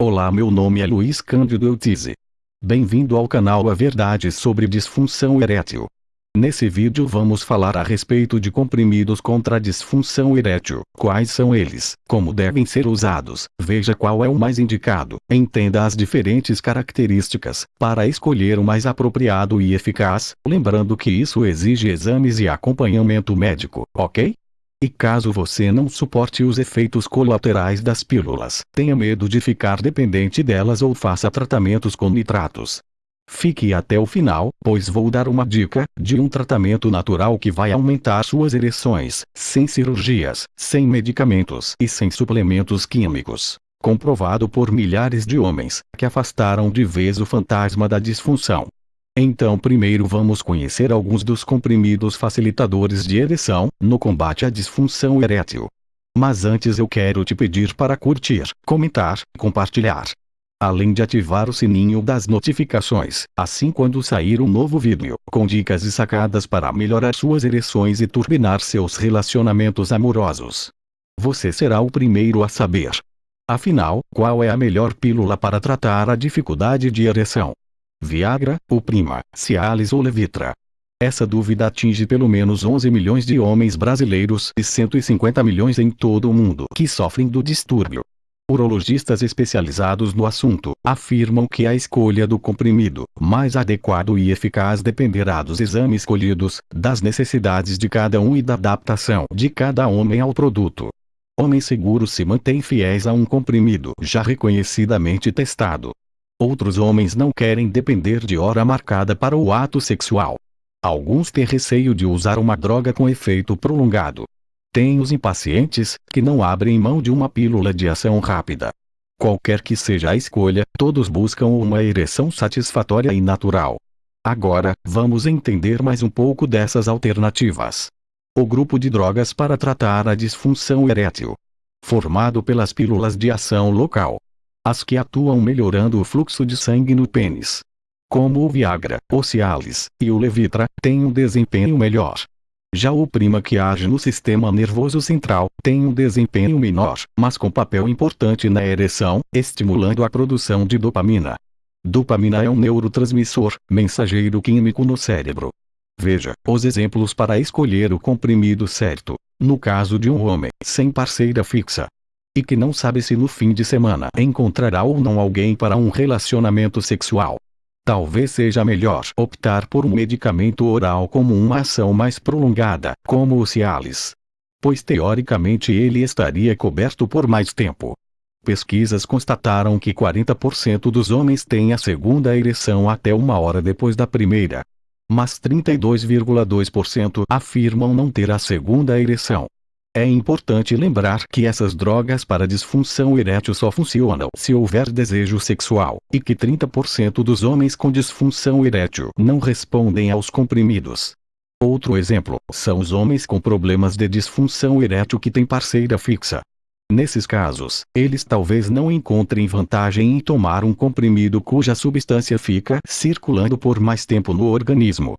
Olá meu nome é Luiz Cândido Eutize. Bem-vindo ao canal A Verdade sobre Disfunção Erétil. Nesse vídeo vamos falar a respeito de comprimidos contra disfunção erétil, quais são eles, como devem ser usados, veja qual é o mais indicado, entenda as diferentes características, para escolher o mais apropriado e eficaz, lembrando que isso exige exames e acompanhamento médico, ok? E caso você não suporte os efeitos colaterais das pílulas, tenha medo de ficar dependente delas ou faça tratamentos com nitratos. Fique até o final, pois vou dar uma dica de um tratamento natural que vai aumentar suas ereções, sem cirurgias, sem medicamentos e sem suplementos químicos. Comprovado por milhares de homens que afastaram de vez o fantasma da disfunção. Então primeiro vamos conhecer alguns dos comprimidos facilitadores de ereção, no combate à disfunção erétil. Mas antes eu quero te pedir para curtir, comentar, compartilhar. Além de ativar o sininho das notificações, assim quando sair um novo vídeo, com dicas e sacadas para melhorar suas ereções e turbinar seus relacionamentos amorosos. Você será o primeiro a saber. Afinal, qual é a melhor pílula para tratar a dificuldade de ereção? Viagra, ou Prima, Cialis ou Levitra. Essa dúvida atinge pelo menos 11 milhões de homens brasileiros e 150 milhões em todo o mundo que sofrem do distúrbio. Urologistas especializados no assunto afirmam que a escolha do comprimido mais adequado e eficaz dependerá dos exames escolhidos, das necessidades de cada um e da adaptação de cada homem ao produto. Homens seguros se mantêm fiéis a um comprimido já reconhecidamente testado, Outros homens não querem depender de hora marcada para o ato sexual. Alguns têm receio de usar uma droga com efeito prolongado. Tem os impacientes, que não abrem mão de uma pílula de ação rápida. Qualquer que seja a escolha, todos buscam uma ereção satisfatória e natural. Agora, vamos entender mais um pouco dessas alternativas. O grupo de drogas para tratar a disfunção erétil. Formado pelas pílulas de ação local, as que atuam melhorando o fluxo de sangue no pênis. Como o Viagra, o Cialis e o Levitra, têm um desempenho melhor. Já o Prima que age no sistema nervoso central, tem um desempenho menor, mas com papel importante na ereção, estimulando a produção de dopamina. Dopamina é um neurotransmissor, mensageiro químico no cérebro. Veja, os exemplos para escolher o comprimido certo. No caso de um homem sem parceira fixa, e que não sabe se no fim de semana encontrará ou não alguém para um relacionamento sexual. Talvez seja melhor optar por um medicamento oral como uma ação mais prolongada, como o Cialis. Pois teoricamente ele estaria coberto por mais tempo. Pesquisas constataram que 40% dos homens têm a segunda ereção até uma hora depois da primeira. Mas 32,2% afirmam não ter a segunda ereção. É importante lembrar que essas drogas para disfunção erétil só funcionam se houver desejo sexual, e que 30% dos homens com disfunção erétil não respondem aos comprimidos. Outro exemplo são os homens com problemas de disfunção erétil que têm parceira fixa. Nesses casos, eles talvez não encontrem vantagem em tomar um comprimido cuja substância fica circulando por mais tempo no organismo,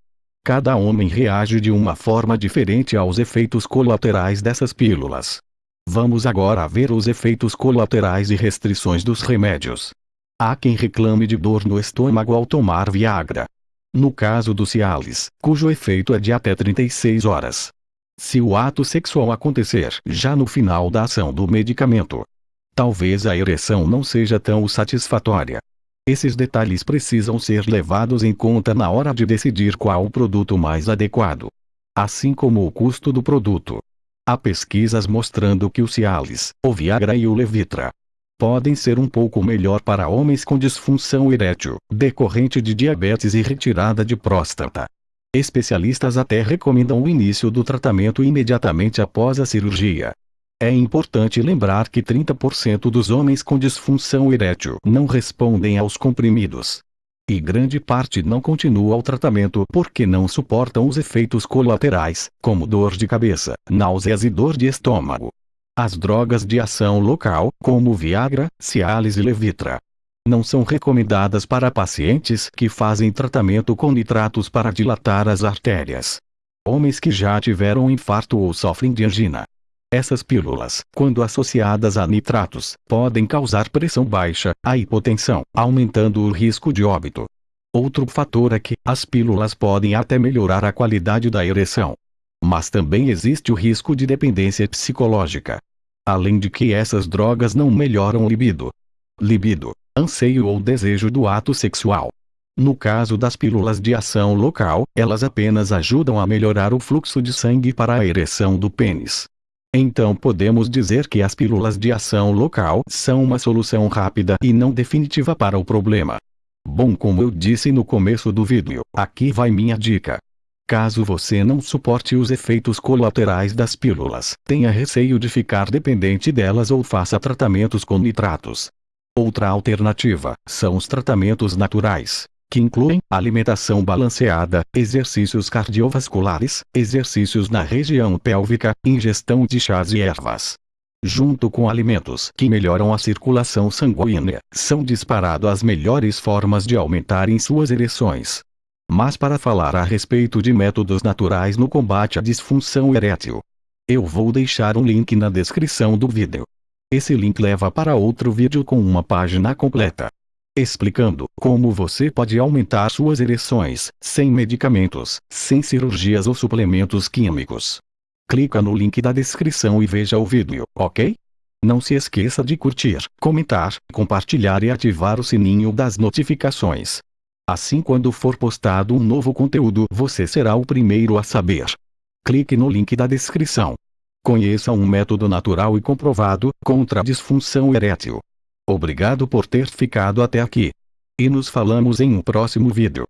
Cada homem reage de uma forma diferente aos efeitos colaterais dessas pílulas. Vamos agora ver os efeitos colaterais e restrições dos remédios. Há quem reclame de dor no estômago ao tomar Viagra. No caso do Cialis, cujo efeito é de até 36 horas. Se o ato sexual acontecer já no final da ação do medicamento, talvez a ereção não seja tão satisfatória. Esses detalhes precisam ser levados em conta na hora de decidir qual o produto mais adequado. Assim como o custo do produto. Há pesquisas mostrando que o Cialis, o Viagra e o Levitra podem ser um pouco melhor para homens com disfunção erétil, decorrente de diabetes e retirada de próstata. Especialistas até recomendam o início do tratamento imediatamente após a cirurgia. É importante lembrar que 30% dos homens com disfunção erétil não respondem aos comprimidos. E grande parte não continua o tratamento porque não suportam os efeitos colaterais, como dor de cabeça, náuseas e dor de estômago. As drogas de ação local, como Viagra, Cialis e Levitra, não são recomendadas para pacientes que fazem tratamento com nitratos para dilatar as artérias. Homens que já tiveram infarto ou sofrem de angina, Essas pílulas, quando associadas a nitratos, podem causar pressão baixa, a hipotensão, aumentando o risco de óbito. Outro fator é que, as pílulas podem até melhorar a qualidade da ereção. Mas também existe o risco de dependência psicológica. Além de que essas drogas não melhoram libido. Libido, anseio ou desejo do ato sexual. No caso das pílulas de ação local, elas apenas ajudam a melhorar o fluxo de sangue para a ereção do pênis. Então podemos dizer que as pílulas de ação local são uma solução rápida e não definitiva para o problema. Bom como eu disse no começo do vídeo, aqui vai minha dica. Caso você não suporte os efeitos colaterais das pílulas, tenha receio de ficar dependente delas ou faça tratamentos com nitratos. Outra alternativa, são os tratamentos naturais que incluem alimentação balanceada, exercícios cardiovasculares, exercícios na região pélvica, ingestão de chás e ervas. Junto com alimentos que melhoram a circulação sanguínea, são disparado as melhores formas de aumentarem suas ereções. Mas para falar a respeito de métodos naturais no combate à disfunção erétil, eu vou deixar um link na descrição do vídeo. Esse link leva para outro vídeo com uma página completa explicando como você pode aumentar suas ereções, sem medicamentos, sem cirurgias ou suplementos químicos. Clica no link da descrição e veja o vídeo, ok? Não se esqueça de curtir, comentar, compartilhar e ativar o sininho das notificações. Assim quando for postado um novo conteúdo você será o primeiro a saber. Clique no link da descrição. Conheça um método natural e comprovado contra a disfunção erétil. Obrigado por ter ficado até aqui. E nos falamos em um próximo vídeo.